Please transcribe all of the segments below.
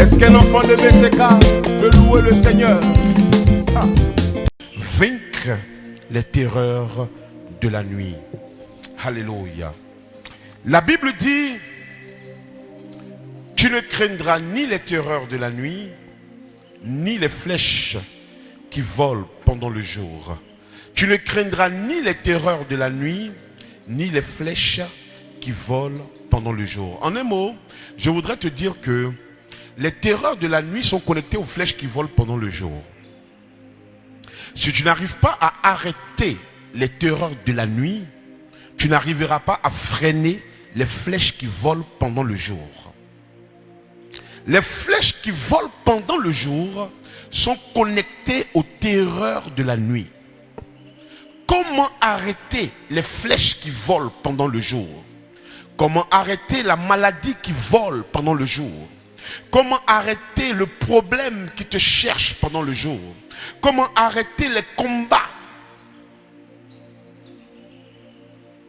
Est-ce qu'un enfant de BCK peut louer le Seigneur? Ah. Vaincre les terreurs de la nuit. Alléluia. La Bible dit, tu ne craindras ni les terreurs de la nuit, ni les flèches qui volent pendant le jour. Tu ne craindras ni les terreurs de la nuit, ni les flèches qui volent pendant le jour. En un mot, je voudrais te dire que les terreurs de la nuit sont connectées aux flèches qui volent pendant le jour. Si tu n'arrives pas à arrêter les terreurs de la nuit, tu n'arriveras pas à freiner les flèches qui volent pendant le jour. Les flèches qui volent pendant le jour sont connectées aux terreurs de la nuit. Comment arrêter les flèches qui volent pendant le jour? Comment arrêter la maladie qui vole pendant le jour? Comment arrêter le problème qui te cherche pendant le jour? Comment arrêter les combats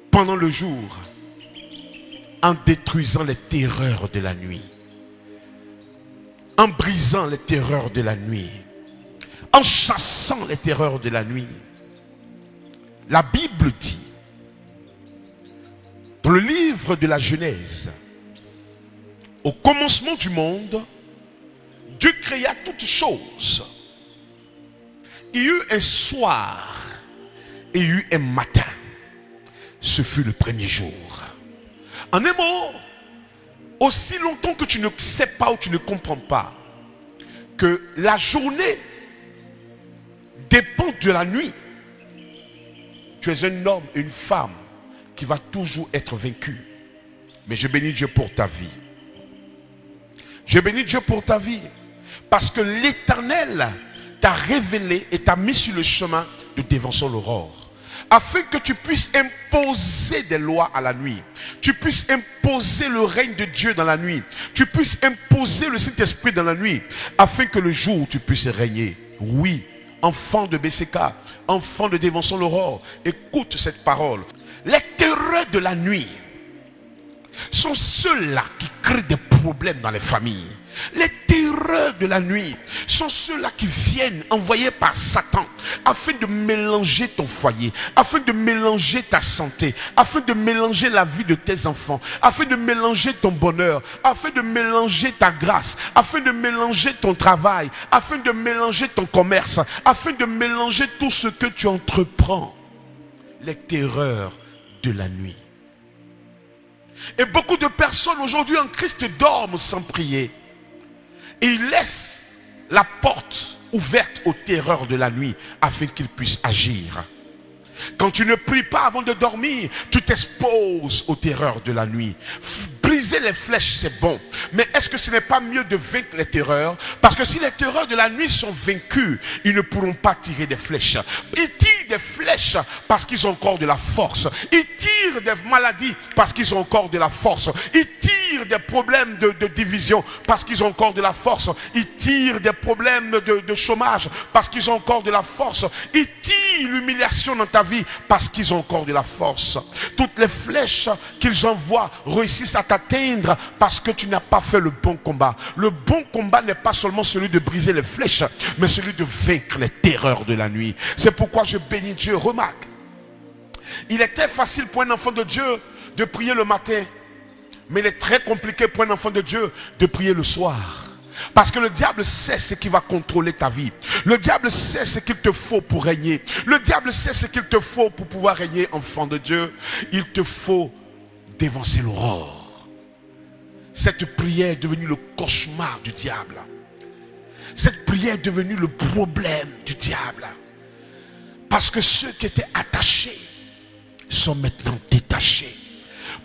pendant le jour en détruisant les terreurs de la nuit, en brisant les terreurs de la nuit, en chassant les terreurs de la nuit? La Bible dit, dans le livre de la Genèse, au commencement du monde, Dieu créa toutes choses. Il y eut un soir et il y eut un matin. Ce fut le premier jour. En un mot, aussi longtemps que tu ne sais pas ou tu ne comprends pas que la journée dépend de la nuit, tu es un homme, une femme qui va toujours être vaincu. Mais je bénis Dieu pour ta vie. Je bénis Dieu pour ta vie. Parce que l'éternel t'a révélé et t'a mis sur le chemin de dévancer l'aurore afin que tu puisses imposer des lois à la nuit. Tu puisses imposer le règne de Dieu dans la nuit. Tu puisses imposer le Saint-Esprit dans la nuit, afin que le jour tu puisses régner. Oui, enfant de BCK, enfant de Dévention l'Aurore, écoute cette parole. Les terreurs de la nuit sont ceux-là qui créent des problèmes dans les familles. Les terreurs de la nuit sont ceux-là qui viennent envoyés par Satan afin de mélanger ton foyer, afin de mélanger ta santé, afin de mélanger la vie de tes enfants, afin de mélanger ton bonheur, afin de mélanger ta grâce, afin de mélanger ton travail, afin de mélanger ton commerce, afin de mélanger tout ce que tu entreprends. Les terreurs de la nuit. Et beaucoup de personnes aujourd'hui en Christ dorment sans prier. Et ils laissent la porte ouverte aux terreurs de la nuit afin qu'ils puissent agir. Quand tu ne pries pas avant de dormir, tu t'exposes aux terreurs de la nuit. Briser les flèches, c'est bon. Mais est-ce que ce n'est pas mieux de vaincre les terreurs? Parce que si les terreurs de la nuit sont vaincus, ils ne pourront pas tirer des flèches. Des flèches parce qu'ils ont encore de la force. Ils tirent des maladies parce qu'ils ont encore de la force. Ils tirent des problèmes de, division parce qu'ils ont encore de la force. Ils tirent des problèmes de, de chômage parce qu'ils ont encore de la force. Ils tirent l'humiliation dans ta vie parce qu'ils ont encore de la force. Toutes les flèches qu'ils envoient réussissent à t'atteindre parce que tu n'as pas fait le bon combat. Le bon combat n'est pas seulement celui de briser les flèches, mais celui de vaincre les terreurs de la nuit. C'est pourquoi je bénis Dieu. Remarque, il était facile pour un enfant de Dieu de prier le matin, mais il est très compliqué pour un enfant de Dieu de prier le soir. Parce que le diable sait ce qui va contrôler ta vie. Le diable sait ce qu'il te faut pour régner. Le diable sait ce qu'il te faut pour pouvoir régner, enfant de Dieu. Il te faut dévancer l'aurore. Cette prière est devenue le cauchemar du diable. Cette prière est devenue le problème du diable. Parce que ceux qui étaient attachés sont maintenant détachés.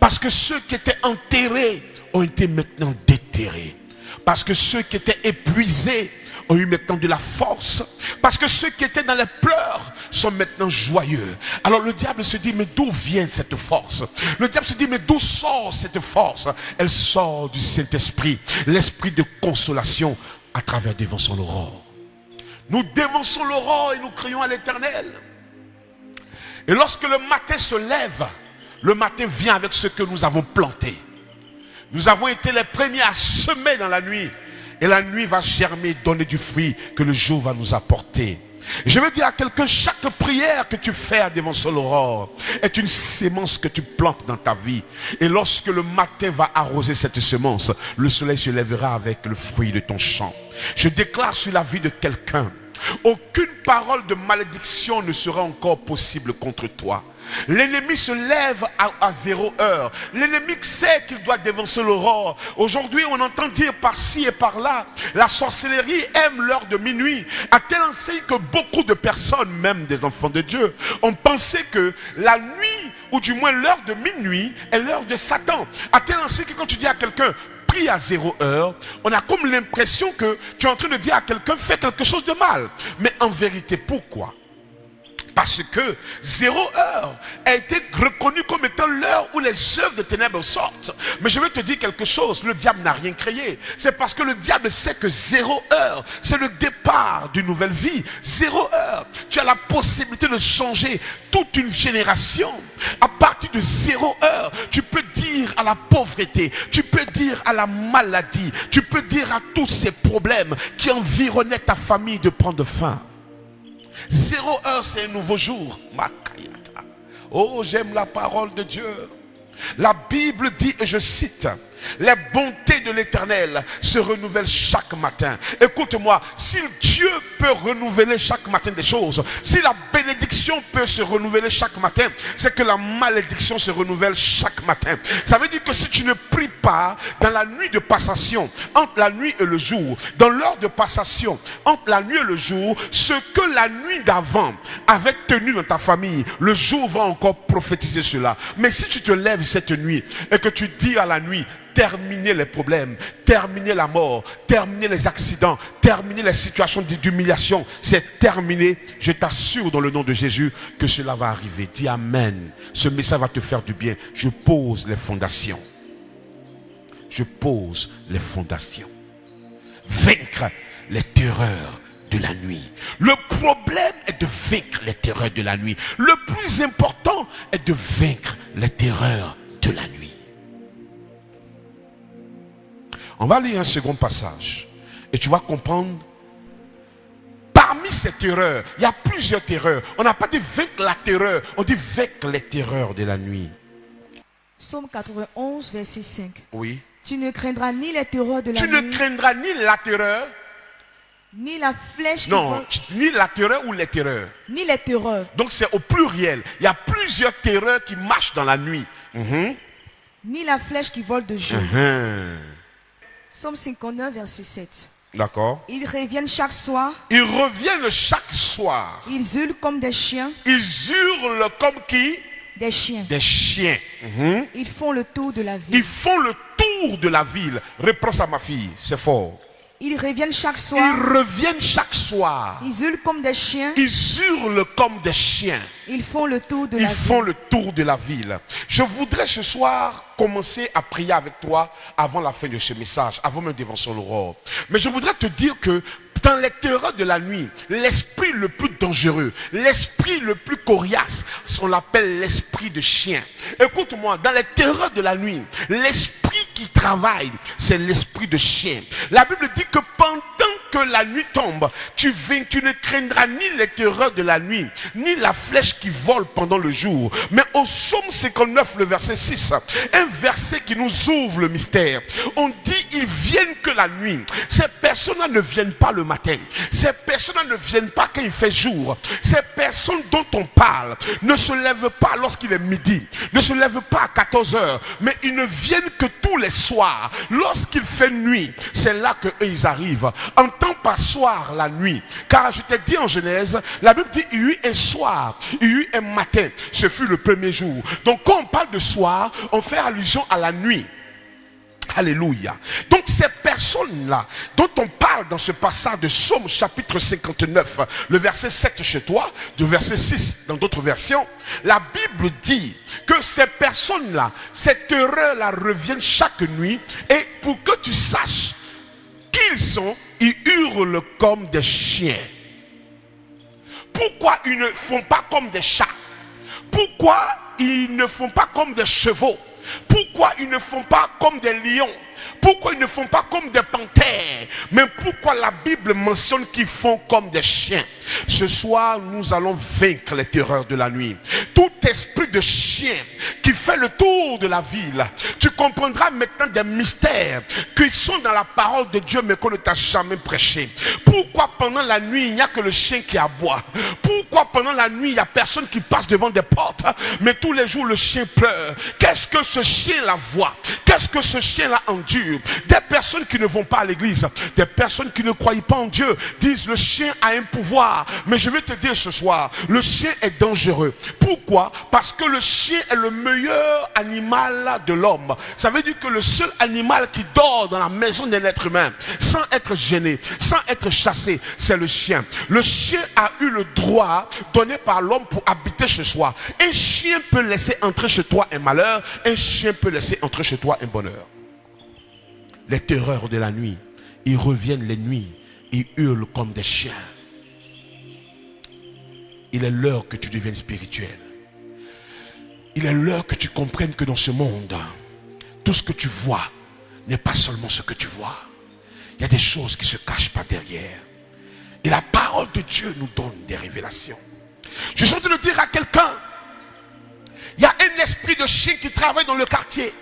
Parce que ceux qui étaient enterrés ont été maintenant déterrés. Parce que ceux qui étaient épuisés ont eu maintenant de la force. Parce que ceux qui étaient dans les pleurs sont maintenant joyeux. Alors le diable se dit, mais d'où vient cette force? Le diable se dit, mais d'où sort cette force? Elle sort du Saint-Esprit, l'esprit de consolation à travers dévançons l'aurore. Nous dévançons l'aurore et nous crions à l'éternel. Et lorsque le matin se lève, le matin vient avec ce que nous avons planté. Nous avons été les premiers à semer dans la nuit. Et la nuit va germer, donner du fruit que le jour va nous apporter. Je veux dire à quelqu'un, chaque prière que tu fais devant son aurore est une sémence que tu plantes dans ta vie. Et lorsque le matin va arroser cette semence, le soleil se lèvera avec le fruit de ton champ. Je déclare sur la vie de quelqu'un, aucune parole de malédiction ne sera encore possible contre toi. L'ennemi se lève à, zéro heure. L'ennemi sait qu'il doit dévancer l'aurore. Aujourd'hui, on entend dire par-ci et par-là, la sorcellerie aime l'heure de minuit. À tel enseigne que beaucoup de personnes, même des enfants de Dieu, ont pensé que la nuit, ou du moins l'heure de minuit, est l'heure de Satan. À tel enseigne que quand tu dis à quelqu'un, prie à zéro heure, on a comme l'impression que tu es en train de dire à quelqu'un, fais quelque chose de mal. Mais en vérité, pourquoi? Parce que zéro heure a été reconnu comme étant l'heure où les œuvres de ténèbres sortent. Mais je vais te dire quelque chose, le diable n'a rien créé. C'est parce que le diable sait que zéro heure, c'est le départ d'une nouvelle vie. Zéro heure, tu as la possibilité de changer toute une génération. À partir de zéro heure, tu peux dire à la pauvreté, tu peux dire à la maladie, tu peux dire à tous ces problèmes qui environnaient ta famille de prendre fin. Zéro heure, c'est un nouveau jour. Oh, j'aime la parole de Dieu. La Bible dit, et je cite, les bontés de l'éternel se renouvellent chaque matin. Écoute-moi, si Dieu peut renouveler chaque matin des choses, si la bénédiction peut se renouveler chaque matin, c'est que la malédiction se renouvelle chaque matin. Ça veut dire que si tu ne pries pas dans la nuit de passation, entre la nuit et le jour, dans l'heure de passation, entre la nuit et le jour, ce que la nuit d'avant avait tenu dans ta famille, le jour va encore prophétiser cela. Mais si tu te lèves cette nuit et que tu dis à la nuit, terminer les problèmes, terminer la mort, terminer les accidents, terminer les situations d'humiliation. C'est terminé. Je t'assure dans le nom de Jésus que cela va arriver. Dis Amen. Ce message va te faire du bien. Je pose les fondations. Je pose les fondations. Vaincre les terreurs de la nuit. Le problème est de vaincre les terreurs de la nuit. Le plus important est de vaincre les terreurs de la nuit. On va lire un second passage. Et tu vas comprendre. Parmi ces terreurs, il y a plusieurs terreurs. On n'a pas dit vaincre la terreur, on dit vaincre les terreurs de la nuit. Psaume 91, verset 5. Oui. Tu ne craindras ni les terreurs de la nuit. Tu ne craindras ni la terreur. Ni la flèche Non, ni la terreur ou les terreurs. Ni les terreurs. Donc c'est au pluriel. Il y a plusieurs terreurs qui marchent dans la nuit. Mhm. Ni la flèche qui vole de jour. Mhm. Somme 59, verset 7. D'accord. Ils reviennent chaque soir. Ils reviennent chaque soir. Ils hurlent comme des chiens. Ils hurlent comme qui? Des chiens. Des chiens. Mhm. Ils font le tour de la ville. Ils font le tour de la ville. Réponds à ma fille, c'est fort. Ils reviennent chaque soir. Ils reviennent chaque soir. Ils hurlent comme des chiens. Ils hurlent comme des chiens. Ils font le tour de Ils la ville. Ils font le tour de la ville. Je voudrais ce soir commencer à prier avec toi avant la fin de ce message, avant même devant son aurore. Mais je voudrais te dire que dans les terreurs de la nuit, l'esprit le plus dangereux, l'esprit le plus coriace, on l'appelle l'esprit de chien. Écoute-moi, dans les terreurs de la nuit, l'esprit qui travaille, c'est l'esprit de chien. La Bible dit que pendant que la nuit tombe, tu, tu ne craindras ni les terreurs de la nuit, ni la flèche qui vole pendant le jour. Mais au psaume 59, le verset 6, un verset qui nous ouvre le mystère. On dit, ils viennent que la nuit. Ces personnes-là ne viennent pas le matin. Ces personnes-là ne viennent pas quand il fait jour. Ces personnes dont on parle ne se lèvent pas lorsqu'il est midi, ne se lèvent pas à 14 heures, mais ils ne viennent que tous les soirs. Lorsqu'il fait nuit, c'est là que ils arrivent. En temps par soir, la nuit. Car je t'ai dit en Genèse, la Bible dit il y eut un soir, il y eut un matin. Ce fut le premier jour. Donc quand on parle de soir, on fait allusion à la nuit. Alléluia. Donc ces personnes-là dont on parle dans ce passage de Somme chapitre 59, le verset 7 chez toi, le verset 6 dans d'autres versions, la Bible dit que ces personnes-là, cette terreur-là reviennent chaque nuit et pour que tu saches qu'ils sont, ils hurlent comme des chiens. Pourquoi ils ne font pas comme des chats? Pourquoi ils ne font pas comme des chevaux? Pourquoi ils ne font pas comme des lions? Pourquoi ils ne font pas comme des panthères? Mais pourquoi la Bible mentionne qu'ils font comme des chiens? Ce soir, nous allons vaincre les terreurs de la nuit. Tout esprit de chien qui fait le tour de la ville, tu comprendras maintenant des mystères qui sont dans la parole de Dieu mais qu'on ne t'a jamais prêché. Pourquoi pendant la nuit, il n'y a que le chien qui aboie? Pourquoi pendant la nuit, il n'y a personne qui passe devant des portes? Mais tous les jours, le chien pleure. Qu'est-ce que ce chien-là voit? Qu'est-ce que ce chien-là endure des personnes qui ne vont pas à l'église, des personnes qui ne croient pas en Dieu, disent le chien a un pouvoir. Mais je vais te dire ce soir, le chien est dangereux. Pourquoi? Parce que le chien est le meilleur animal de l'homme. Ça veut dire que le seul animal qui dort dans la maison d'un être humain, sans être gêné, sans être chassé, c'est le chien. Le chien a eu le droit donné par l'homme pour habiter chez soi. Un chien peut laisser entrer chez toi un malheur, un chien peut laisser entrer chez toi un bonheur les terreurs de la nuit. Ils reviennent les nuits, ils hurlent comme des chiens. Il est l'heure que tu deviennes spirituel. Il est l'heure que tu comprennes que dans ce monde, tout ce que tu vois n'est pas seulement ce que tu vois. Il y a des choses qui se cachent pas derrière. Et la parole de Dieu nous donne des révélations. Je suis en train de dire à quelqu'un, il y a un esprit de chien qui travaille dans le quartier.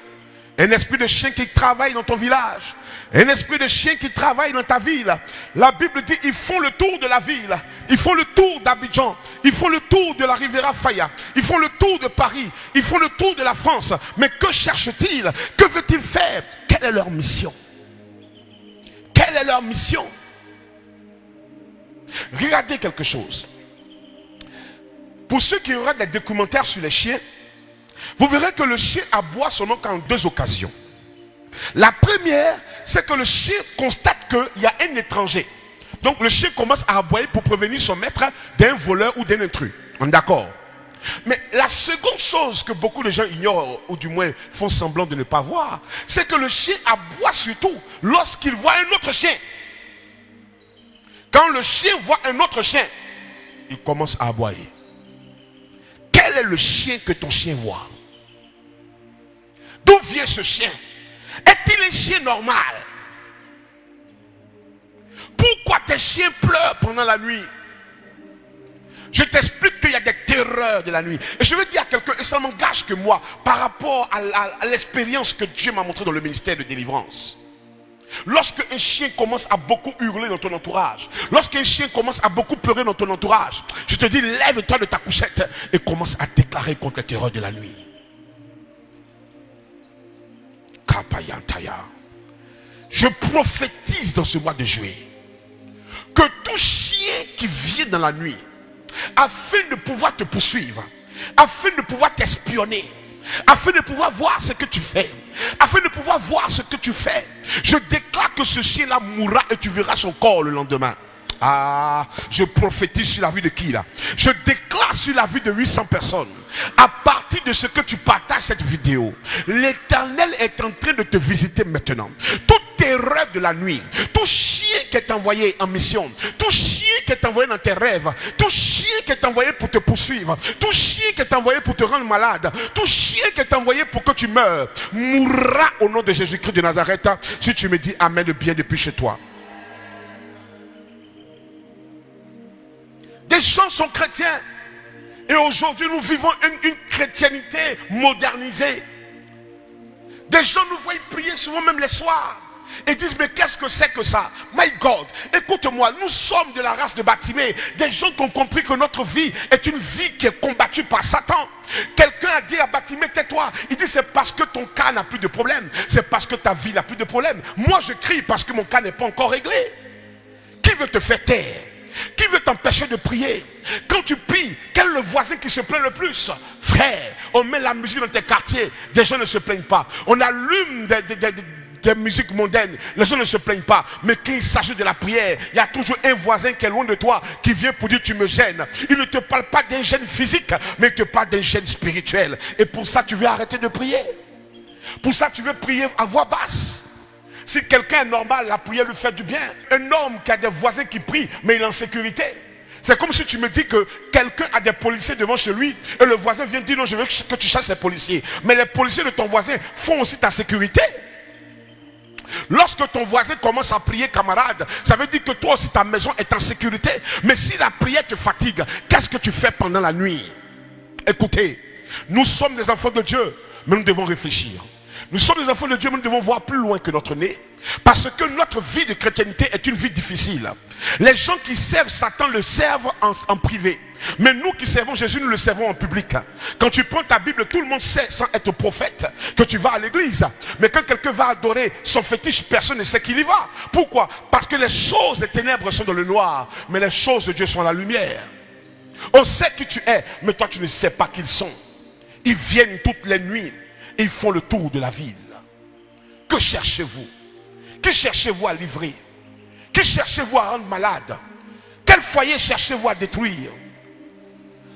Un esprit de chien qui travaille dans ton village. Un esprit de chien qui travaille dans ta ville. La Bible dit, ils font le tour de la ville. Ils font le tour d'Abidjan. Ils font le tour de la Riviera Faya. Ils font le tour de Paris. Ils font le tour de la France. Mais que cherchent-ils? Que veulent-ils faire? Quelle est leur mission? Quelle est leur mission? Regardez quelque chose. Pour ceux qui auraient des documentaires sur les chiens, vous verrez que le chien aboie seulement qu'en deux occasions. La première, c'est que le chien constate qu'il y a un étranger. Donc le chien commence à aboyer pour prévenir son maître d'un voleur ou d'un intrus. On est d'accord? Mais la seconde chose que beaucoup de gens ignorent, ou du moins font semblant de ne pas voir, c'est que le chien aboie surtout lorsqu'il voit un autre chien. Quand le chien voit un autre chien, il commence à aboyer. Quel est le chien que ton chien voit? D'où vient ce chien? Est-il un chien normal? Pourquoi tes chiens pleurent pendant la nuit? Je t'explique qu'il y a des terreurs de la nuit. Et je veux dire à quelqu'un, et ça m'engage que moi, par rapport à l'expérience que Dieu m'a montré dans le ministère de délivrance. Lorsque un chien commence à beaucoup hurler dans ton entourage, lorsqu'un chien commence à beaucoup pleurer dans ton entourage, je te dis, lève-toi de ta couchette et commence à déclarer contre les terreurs de la nuit. Je prophétise dans ce mois de juillet que tout chien qui vient dans la nuit, afin de pouvoir te poursuivre, afin de pouvoir t'espionner, afin de pouvoir voir ce que tu fais, afin de pouvoir voir ce que tu fais, je déclare que ce chien-là mourra et tu verras son corps le lendemain. Ah, je prophétise sur la vie de qui là? Je déclare sur la vie de 800 personnes. À partir de ce que tu partages cette vidéo, l'éternel est en train de te visiter maintenant. Toute terreur de la nuit, tout chien qui est envoyé en mission, tout chien qui est envoyé dans tes rêves, tout chien qui est envoyé pour te poursuivre, tout chien qui est envoyé pour te rendre malade, tout chien qui est envoyé pour que tu meurs, mourra au nom de Jésus-Christ de Nazareth si tu me dis Amen bien depuis chez toi. Des gens sont chrétiens. Et aujourd'hui, nous vivons une, chrétienté modernisée. Des gens nous voient prier souvent même les soirs. Et disent, mais qu'est-ce que c'est que ça? My God, écoute-moi, nous sommes de la race de Batimé. Des gens qui ont compris que notre vie est une vie qui est combattue par Satan. Quelqu'un a dit à Batimé, tais-toi. Il dit, c'est parce que ton cas n'a plus de problème. C'est parce que ta vie n'a plus de problème. Moi, je crie parce que mon cas n'est pas encore réglé. Qui veut te faire taire? T'empêcher de prier Quand tu pries, quel est le voisin qui se plaint le plus? Frère, on met la musique dans tes quartiers, des gens ne se plaignent pas. On allume des, musiques mondaines, les gens ne se plaignent pas. Mais quand il s'agit de la prière, il y a toujours un voisin qui est loin de toi, qui vient pour dire tu me gênes. Il ne te parle pas d'un gêne physique, mais il te parle d'un gêne spirituel. Et pour ça, tu veux arrêter de prier? Pour ça, tu veux prier à voix basse? Si quelqu'un est normal, la prière lui fait du bien. Un homme qui a des voisins qui prient, mais il est en sécurité. C'est comme si tu me dis que quelqu'un a des policiers devant chez lui et le voisin vient dire non, je veux que tu chasses les policiers. Mais les policiers de ton voisin font aussi ta sécurité. Lorsque ton voisin commence à prier, camarade, ça veut dire que toi aussi ta maison est en sécurité. Mais si la prière te fatigue, qu'est-ce que tu fais pendant la nuit? Écoutez, nous sommes des enfants de Dieu, mais nous devons réfléchir. Nous sommes des enfants de Dieu, mais nous devons voir plus loin que notre nez. Parce que notre vie de chrétienté est une vie difficile. Les gens qui servent Satan le servent en, privé. Mais nous qui servons Jésus, nous le servons en public. Quand tu prends ta Bible, tout le monde sait, sans être prophète, que tu vas à l'église. Mais quand quelqu'un va adorer son fétiche, personne ne sait qu'il y va. Pourquoi? Parce que les choses des ténèbres sont dans le noir, mais les choses de Dieu sont dans la lumière. On sait qui tu es, mais toi tu ne sais pas qui ils sont. Ils viennent toutes les nuits, et ils font le tour de la ville. Que cherchez-vous? Qui cherchez-vous à livrer? Qui cherchez-vous à rendre malade? Quel foyer cherchez-vous à détruire?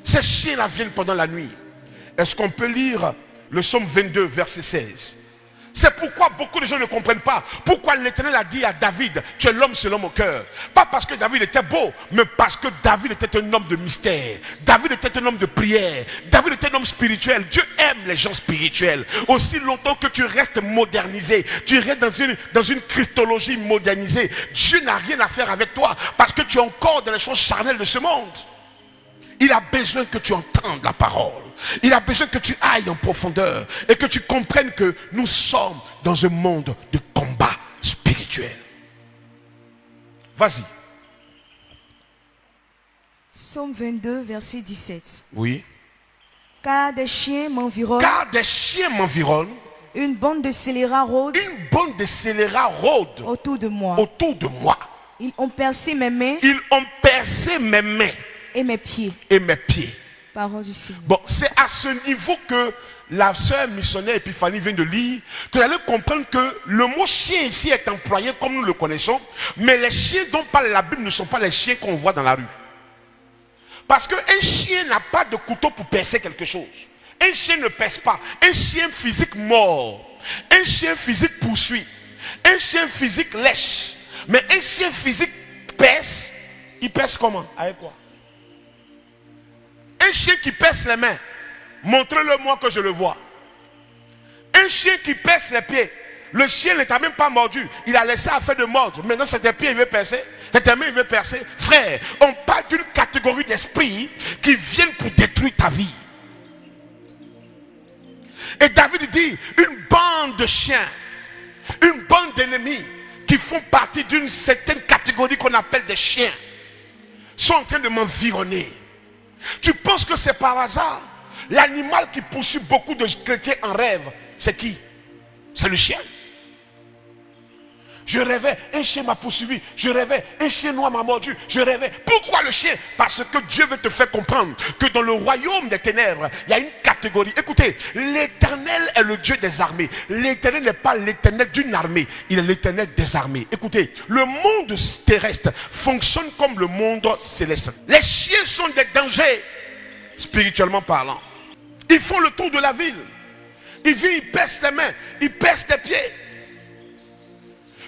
Ces chiens-là viennent pendant la nuit. Est-ce qu'on peut lire le psaume 22, verset 16 c'est pourquoi beaucoup de gens ne comprennent pas pourquoi l'Éternel a dit à David, tu es l'homme selon mon cœur. Pas parce que David était beau, mais parce que David était un homme de mystère. David était un homme de prière. David était un homme spirituel. Dieu aime les gens spirituels. Aussi longtemps que tu restes modernisé, tu restes dans une, christologie modernisée, Dieu n'a rien à faire avec toi parce que tu es encore dans les choses charnelles de ce monde. Il a besoin que tu entendes la parole. Il a besoin que tu ailles en profondeur et que tu comprennes que nous sommes dans un monde de combat spirituel. Vas-y. Psaume 22, verset 17. Oui. Car des chiens m'environnent. Car des chiens m'environnent. Une bande de scélérats rôde. Une bande de scélérats rôde. Autour de moi. Autour de moi. Ils ont percé mes mains. Ils ont percé mes mains. Et mes pieds. Et mes pieds. Bon, c'est à ce niveau que la sœur missionnaire Epiphanie vient de lire, que vous allez comprendre que le mot chien ici est employé comme nous le connaissons, mais les chiens dont parle la Bible ne sont pas les chiens qu'on voit dans la rue. Parce qu'un chien n'a pas de couteau pour percer quelque chose. Un chien ne pèse pas. Un chien physique mort. Un chien physique poursuit. Un chien physique lèche. Mais un chien physique pèse. Il pèse comment? Avec quoi? Un chien qui pèse les mains, montrez-le moi que je le vois. Un chien qui pèse les pieds, le chien ne t'a même pas mordu. Il a laissé affaire de mordre. Maintenant, c'est tes pieds, il veut percer. C'est tes mains, il veut percer. Frère, on parle d'une catégorie d'esprits qui viennent pour détruire ta vie. Et David dit, une bande de chiens, une bande d'ennemis qui font partie d'une certaine catégorie qu'on appelle des chiens, sont en train de m'environner. Tu penses que c'est par hasard? L'animal qui poursuit beaucoup de chrétiens en rêve, c'est qui? C'est le chien. Je rêvais, un chien m'a poursuivi. Je rêvais, un chien noir m'a mordu. Je rêvais. Pourquoi le chien? Parce que Dieu veut te faire comprendre que dans le royaume des ténèbres, il y a une catégorie. Écoutez, l'éternel est le Dieu des armées. L'éternel n'est pas l'éternel d'une armée. Il est l'éternel des armées. Écoutez, le monde terrestre fonctionne comme le monde céleste. Les chiens sont des dangers, spirituellement parlant. Ils font le tour de la ville. Ils viennent, ils pèsent les mains, ils pèsent les pieds.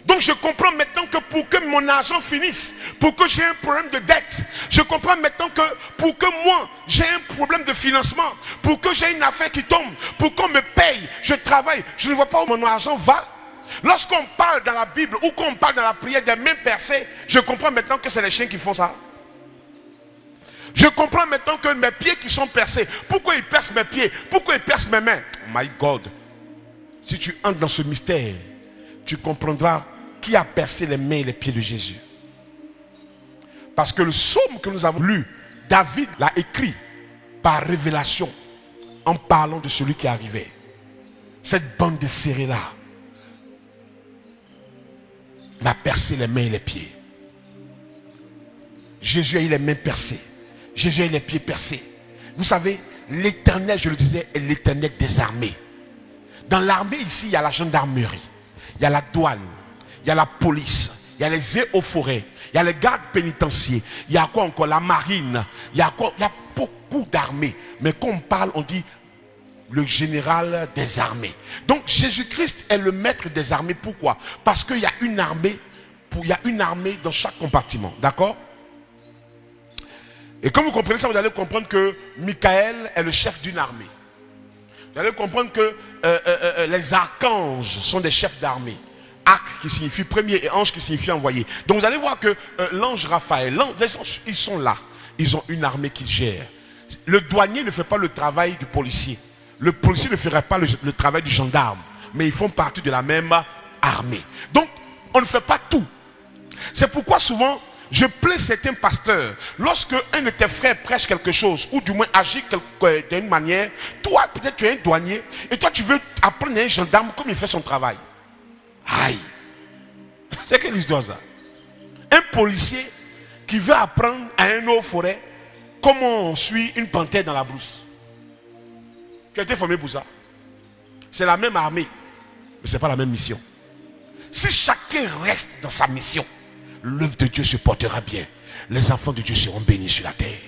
Donc je comprends maintenant que pour que mon argent finisse, pour que j'ai un problème de dette, je comprends maintenant que pour que moi j'ai un problème de financement, pour que j'ai une affaire qui tombe, pour qu'on me paye, je travaille, je ne vois pas où mon argent va. Lorsqu'on parle dans la Bible ou qu'on parle dans la prière des mains percées, je comprends maintenant que c'est les chiens qui font ça. Je comprends maintenant que mes pieds qui sont percés, pourquoi ils percent mes pieds, pourquoi ils percent mes mains? My God, si tu entres dans ce mystère, tu comprendras qui a percé les mains et les pieds de Jésus. Parce que le psaume que nous avons lu, David l'a écrit par révélation en parlant de celui qui arrivait. Cette bande de serrés-là m'a percé les mains et les pieds. Jésus a eu les mains percées. Jésus a eu les pieds percés. Vous savez, l'éternel, je le disais, est l'éternel des armées. Dans l'armée ici, il y a la gendarmerie il y a la douane, il y a la police, il y a les eaux forêts, il y a les gardes pénitentiaires, il y a quoi encore? La marine, il y a quoi? Y a beaucoup d'armées. Mais quand on parle, on dit le général des armées. Donc Jésus-Christ est le maître des armées. Pourquoi? Parce qu'il y a une armée, il y a une armée dans chaque compartiment. D'accord? Et quand vous comprenez ça, vous allez comprendre que Michael est le chef d'une armée. Vous allez comprendre que euh, euh, euh, les archanges sont des chefs d'armée. Arc qui signifie premier et ange qui signifie envoyé. Donc vous allez voir que l'ange Raphaël, les anges, ils sont là. Ils ont une armée qui gère. Le douanier ne fait pas le travail du policier. Le policier ne ferait pas le travail du gendarme. Mais ils font partie de la même armée. Donc, on ne fait pas tout. C'est pourquoi souvent, je plais certains pasteurs, lorsque un de tes frères prêche quelque chose, ou du moins agit d'une manière, toi peut-être tu es un douanier, et toi tu veux apprendre à un gendarme comme il fait son travail. Aïe. C'est quelle histoire ça? Un policier qui veut apprendre à un autre forêt comment on suit une panthère dans la brousse. Tu as été formé pour ça? C'est la même armée, mais ce n'est pas la même mission. Si chacun reste dans sa mission, l'œuvre de Dieu se portera bien. Les enfants de Dieu seront bénis sur la terre.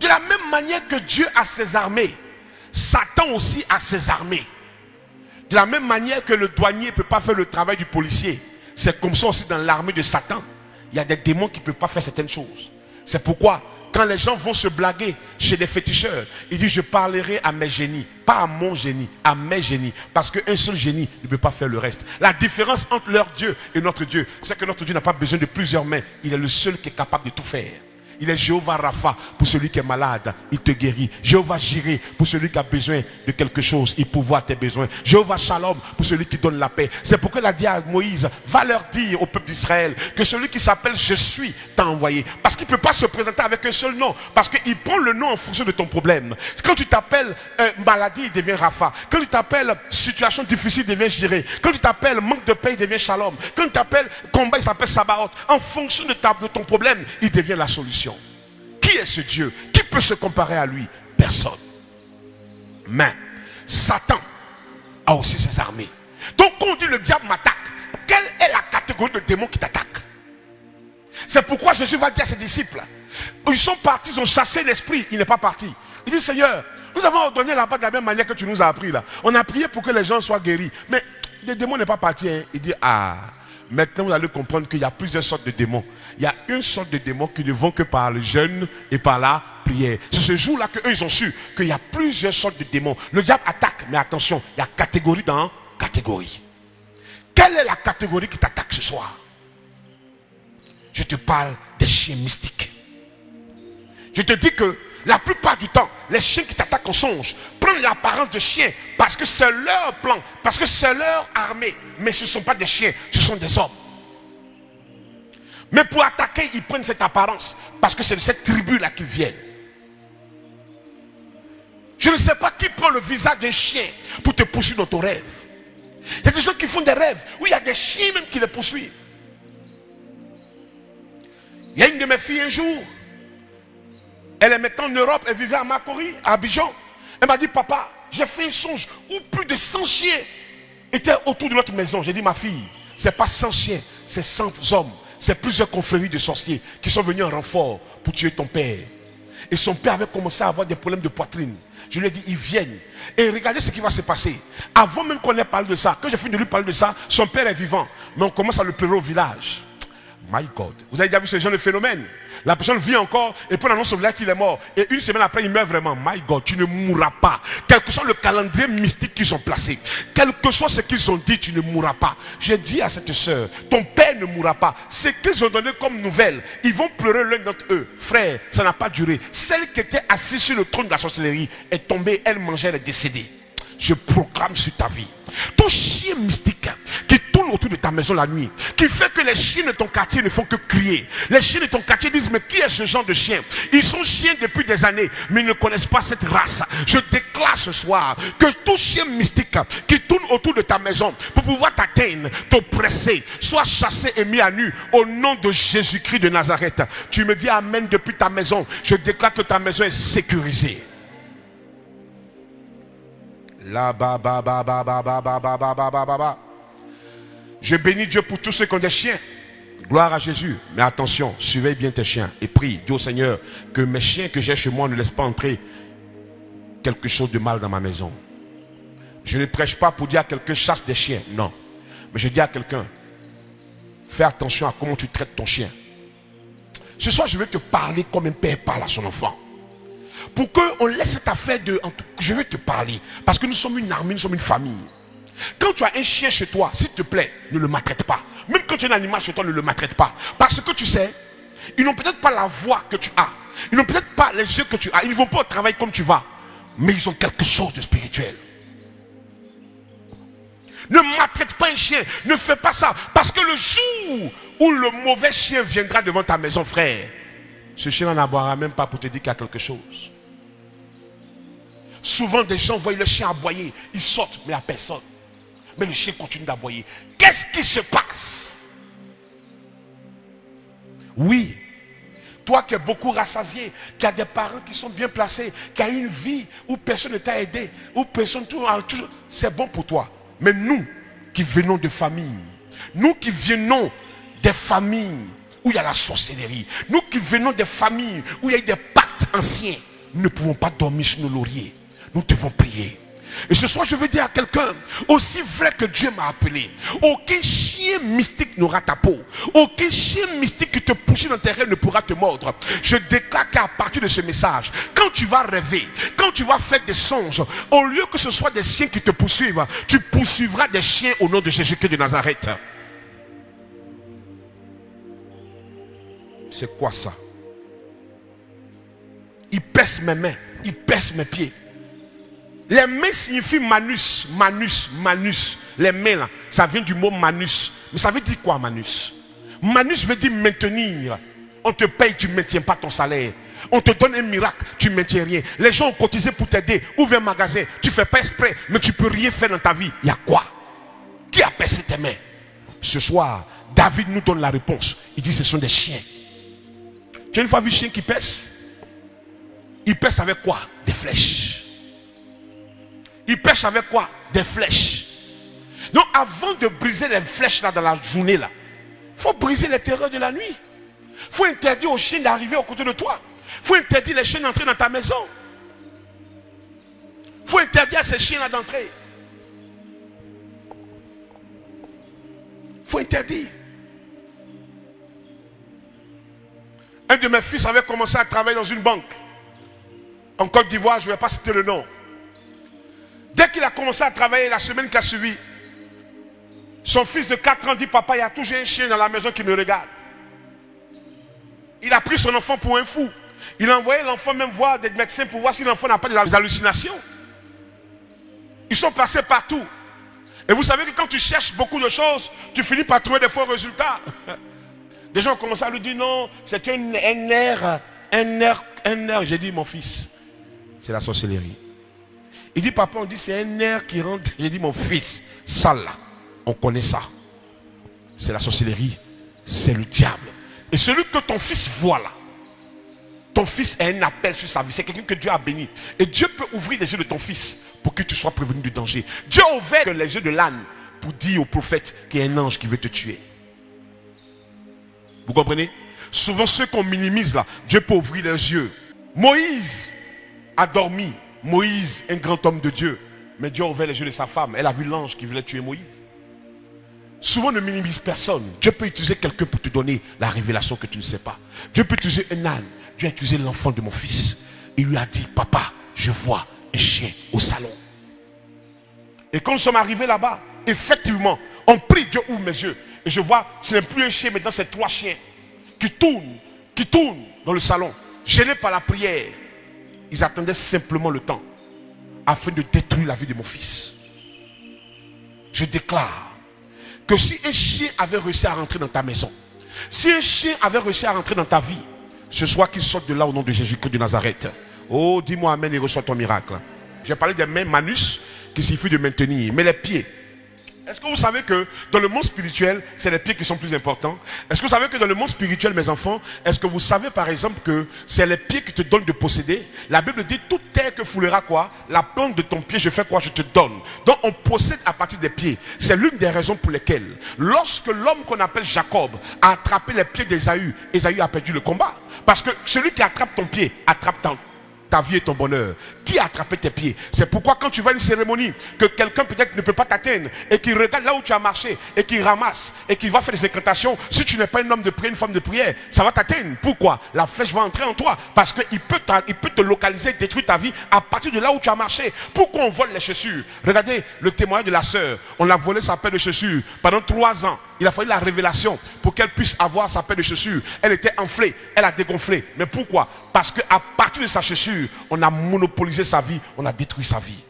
De la même manière que Dieu a ses armées, Satan aussi a ses armées. De la même manière que le douanier ne peut pas faire le travail du policier, c'est comme ça aussi dans l'armée de Satan. Il y a des démons qui ne peuvent pas faire certaines choses. C'est pourquoi quand les gens vont se blaguer chez des féticheurs, ils disent je parlerai à mes génies, pas à mon génie, à mes génies. Parce qu'un seul génie ne peut pas faire le reste. La différence entre leur Dieu et notre Dieu, c'est que notre Dieu n'a pas besoin de plusieurs mains. Il est le seul qui est capable de tout faire. Il est Jéhovah Rapha pour celui qui est malade, il te guérit. Jéhovah Jiré pour celui qui a besoin de quelque chose, il pourvoit tes besoins. Jéhovah Shalom pour celui qui donne la paix. C'est pourquoi il a dit à Moïse, va leur dire au peuple d'Israël que celui qui s'appelle Je suis t'a envoyé. Parce qu'il ne peut pas se présenter avec un seul nom. Parce qu'il prend le nom en fonction de ton problème. Quand tu t'appelles euh, maladie, il devient Rapha. Quand tu t'appelles situation difficile, il devient Jiré. Quand tu t'appelles manque de paix, il devient Shalom. Quand tu t'appelles combat, il s'appelle Sabaoth. En fonction de, de ton problème, il devient la solution. Est ce Dieu Qui peut se comparer à lui? Personne. Mais Satan a aussi ses armées. Donc quand on dit le diable m'attaque, quelle est la catégorie de démons qui t'attaque C'est pourquoi Jésus va dire à ses disciples, ils sont partis, ils ont chassé l'esprit, il n'est pas parti. Il dit Seigneur, nous avons ordonné là-bas de la même manière que tu nous as appris là. On a prié pour que les gens soient guéris. Mais le démon n'est pas parti. Hein. Il dit, ah, Maintenant, vous allez comprendre qu'il y a plusieurs sortes de démons. Il y a une sorte de démons qui ne vont que par le jeûne et par la prière. C'est ce jour-là qu'eux, ils ont su qu'il y a plusieurs sortes de démons. Le diable attaque, mais attention, il y a catégorie dans catégorie. Quelle est la catégorie qui t'attaque ce soir? Je te parle des chiens mystiques. Je te dis que la plupart du temps, les chiens qui t'attaquent en songe prennent l'apparence de chiens parce que c'est leur plan, parce que c'est leur armée. Mais ce ne sont pas des chiens, ce sont des hommes. Mais pour attaquer, ils prennent cette apparence parce que c'est de cette tribu-là qu'ils viennent. Je ne sais pas qui prend le visage d'un chien pour te poursuivre dans ton rêve. Il y a des gens qui font des rêves où il y a des chiens même qui les poursuivent. Il y a une de mes filles un jour, elle est maintenant en Europe, elle vivait à Macori, à Abidjan. Elle m'a dit, papa, j'ai fait un songe où plus de 100 chiens étaient autour de notre maison. J'ai dit, ma fille, ce n'est pas 100 chiens, c'est 100 hommes. C'est plusieurs confréries de sorciers qui sont venus en renfort pour tuer ton père. Et son père avait commencé à avoir des problèmes de poitrine. Je lui ai dit, ils viennent. Et regardez ce qui va se passer. Avant même qu'on ait parlé de ça, quand j'ai fini de lui parler de ça, son père est vivant. Mais on commence à le pleurer au village. My God. Vous avez déjà vu ce genre de phénomène? La personne vit encore et puis on annonce au qu'il est mort. Et une semaine après, il meurt vraiment. My God, tu ne mourras pas. Quel que soit le calendrier mystique qu'ils ont placé, quel que soit ce qu'ils ont dit, tu ne mourras pas. J'ai dit à cette soeur, ton père ne mourra pas. Ce qu'ils ont donné comme nouvelle, ils vont pleurer l'un d'entre eux. Frère, ça n'a pas duré. Celle qui était assise sur le trône de la sorcellerie est tombée, elle mangeait, elle est décédée. Je proclame sur ta vie tout chien mystique autour de ta maison la nuit, qui fait que les chiens de ton quartier ne font que crier. Les chiens de ton quartier disent, mais qui est ce genre de chien Ils sont chiens depuis des années, mais ils ne connaissent pas cette race. Je déclare ce soir que tout chien mystique qui tourne autour de ta maison pour pouvoir t'atteindre, t'oppresser, soit chassé et mis à nu au nom de Jésus-Christ de Nazareth. Tu me dis Amen depuis ta maison. Je déclare que ta maison est sécurisée. Je bénis Dieu pour tous ceux qui ont des chiens. Gloire à Jésus. Mais attention, surveille bien tes chiens et prie, dis au Seigneur que mes chiens que j'ai chez moi ne laissent pas entrer quelque chose de mal dans ma maison. Je ne prêche pas pour dire à quelqu'un chasse des chiens. Non. Mais je dis à quelqu'un, fais attention à comment tu traites ton chien. Ce soir, je vais te parler comme un père parle à son enfant. Pour qu'on laisse cette affaire de... Je vais te parler. Parce que nous sommes une armée, nous sommes une famille. Quand tu as un chien chez toi, s'il te plaît, ne le maltraite pas. Même quand tu as un animal chez toi, ne le maltraite pas. Parce que tu sais, ils n'ont peut-être pas la voix que tu as. Ils n'ont peut-être pas les yeux que tu as. Ils ne vont pas au travail comme tu vas. Mais ils ont quelque chose de spirituel. Ne maltraite pas un chien. Ne fais pas ça. Parce que le jour où le mauvais chien viendra devant ta maison, frère, ce chien n'en aboiera même pas pour te dire qu'il y a quelque chose. Souvent, des gens voient le chien aboyer. Ils sortent, mais il n'y a personne. Mais le chien continue d'aboyer. Qu'est-ce qui se passe? Oui, toi qui es beaucoup rassasié, qui as des parents qui sont bien placés, qui as une vie où personne ne t'a aidé, où personne... C'est bon pour toi. Mais nous qui venons de familles, nous qui venons des familles où il y a la sorcellerie, nous qui venons des familles où il y a des pactes anciens, nous ne pouvons pas dormir sur nos lauriers. Nous devons prier. Et ce soir, je veux dire à quelqu'un, aussi vrai que Dieu m'a appelé, aucun chien mystique n'aura ta peau. Aucun chien mystique qui te pousse dans tes rêves ne pourra te mordre. Je déclare qu'à partir de ce message, quand tu vas rêver, quand tu vas faire des songes, au lieu que ce soit des chiens qui te poursuivent, tu poursuivras des chiens au nom de Jésus-Christ de Nazareth. C'est quoi ça? Il pèse mes mains, il pèse mes pieds. Les mains signifient manus, manus, manus. Les mains là, ça vient du mot manus. Mais ça veut dire quoi manus? Manus veut dire maintenir. On te paye, tu ne maintiens pas ton salaire. On te donne un miracle, tu ne maintiens rien. Les gens ont cotisé pour t'aider. Ouvre un magasin, tu ne fais pas exprès, mais tu ne peux rien faire dans ta vie. Il y a quoi? Qui a percé tes mains? Ce soir, David nous donne la réponse. Il dit ce sont des chiens. Tu as une fois vu chien qui pèse? Il pèse avec quoi? Des flèches. Il pêche avec quoi? Des flèches. Donc avant de briser les flèches là dans la journée là, il faut briser les terreurs de la nuit. Il faut interdire aux chiens d'arriver au côté de toi. Il faut interdire les chiens d'entrer dans ta maison. Il faut interdire à ces chiens-là d'entrer. Il faut interdire. Un de mes fils avait commencé à travailler dans une banque. En Côte d'Ivoire, je ne vais pas citer le nom. Dès qu'il a commencé à travailler la semaine qui a suivi, son fils de 4 ans dit Papa, il y a toujours un chien dans la maison qui me regarde. Il a pris son enfant pour un fou. Il a envoyé l'enfant même voir des médecins pour voir si l'enfant n'a pas des hallucinations. Ils sont passés partout. Et vous savez que quand tu cherches beaucoup de choses, tu finis par trouver des faux résultats. Des gens ont commencé à lui dire non, c'est un, un air, un air, un air. J'ai dit mon fils, c'est la sorcellerie. Il dit, papa, on dit, c'est un air qui rentre. J'ai dit, mon fils, ça là, on connaît ça. C'est la sorcellerie, c'est le diable. Et celui que ton fils voit là, ton fils a un appel sur sa vie. C'est quelqu'un que Dieu a béni. Et Dieu peut ouvrir les yeux de ton fils pour que tu sois prévenu du danger. Dieu a ouvert les yeux de l'âne pour dire au prophète qu'il y a un ange qui veut te tuer. Vous comprenez? Souvent ceux qu'on minimise là, Dieu peut ouvrir les yeux. Moïse a dormi Moïse, un grand homme de Dieu. Mais Dieu a ouvert les yeux de sa femme. Elle a vu l'ange qui voulait tuer Moïse. Souvent ne minimise personne. Dieu peut utiliser quelqu'un pour te donner la révélation que tu ne sais pas. Dieu peut utiliser un âne. Dieu a utilisé l'enfant de mon fils. Il lui a dit, papa, je vois un chien au salon. Et quand nous sommes arrivés là-bas, effectivement, on prie, Dieu ouvre mes yeux. Et je vois, ce n'est plus un chien, mais dans ces trois chiens qui tournent, qui tournent dans le salon, gênés par la prière. Ils attendaient simplement le temps afin de détruire la vie de mon fils. Je déclare que si un chien avait réussi à rentrer dans ta maison, si un chien avait réussi à rentrer dans ta vie, ce soit qu'il sorte de là au nom de Jésus-Christ de Nazareth. Oh, dis-moi Amen et reçois ton miracle. J'ai parlé des mains manus qui suffit de maintenir, mais les pieds, est-ce que vous savez que dans le monde spirituel, c'est les pieds qui sont plus importants? Est-ce que vous savez que dans le monde spirituel, mes enfants, est-ce que vous savez par exemple que c'est les pieds qui te donnent de posséder? La Bible dit, toute terre que foulera quoi? La plante de ton pied, je fais quoi? Je te donne. Donc on possède à partir des pieds. C'est l'une des raisons pour lesquelles, lorsque l'homme qu'on appelle Jacob a attrapé les pieds d'Ésaü, Ésaü a perdu le combat. Parce que celui qui attrape ton pied, attrape ta, ta vie et ton bonheur. Qui a attrapé tes pieds? C'est pourquoi quand tu vas à une cérémonie, que quelqu'un peut-être ne peut pas t'atteindre et qui regarde là où tu as marché et qui ramasse et qui va faire des incantations, si tu n'es pas un homme de prière, une femme de prière, ça va t'atteindre. Pourquoi? La flèche va entrer en toi parce qu'il peut, peut te localiser, détruire ta vie à partir de là où tu as marché. Pourquoi on vole les chaussures Regardez le témoignage de la sœur. On l'a volé sa paire de chaussures pendant trois ans. Il a fallu la révélation pour qu'elle puisse avoir sa paire de chaussures. Elle était enflée, elle a dégonflé. Mais pourquoi? Parce qu'à partir de sa chaussure, on a monopolisé sa vie, on a détruit sa vie.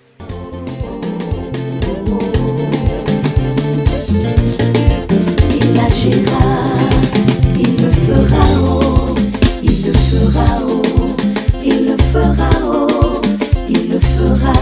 Il agira, il le fera, oh, il le fera, oh, il le fera, oh, il le fera.